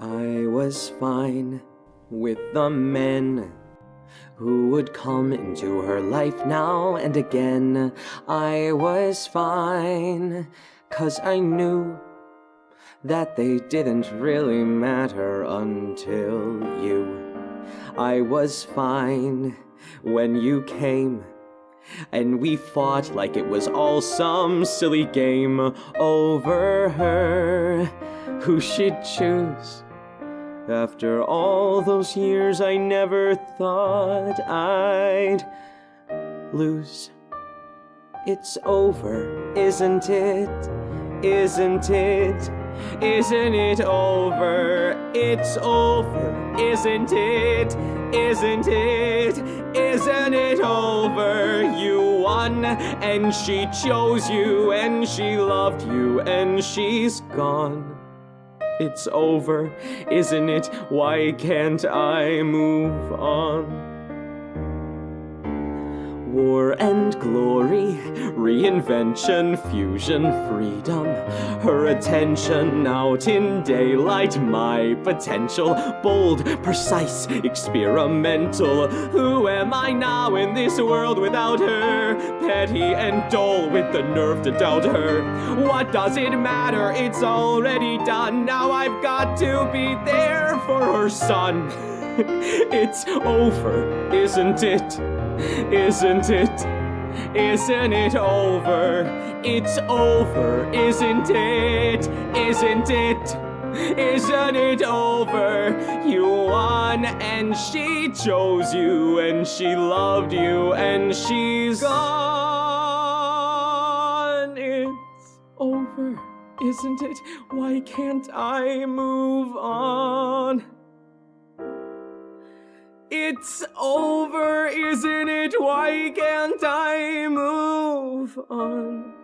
I was fine with the men who would come into her life now and again. I was fine, cause I knew that they didn't really matter until you. I was fine when you came. And we fought like it was all some silly game over her, who she'd choose. After all those years, I never thought I'd lose. It's over, isn't it? Isn't it? Isn't it over? It's over, isn't it? Isn't it? Isn't it over? You won, and she chose you, and she loved you, and she's gone. It's over, isn't it? Why can't I move on? War and glory, reinvention, fusion, freedom. Her attention out in daylight, my potential. Bold, precise, experimental. Who am I now in this world without her? Petty and dull with the nerve to doubt her. What does it matter? It's already done. Now I've got to be there for her son. it's over, isn't it? Isn't it? Isn't it over? It's over, isn't it? Isn't it? Isn't it over? You won and she chose you and she loved you and she's gone. It's over, isn't it? Why can't I move on? It's over, isn't it? Why can't I move on?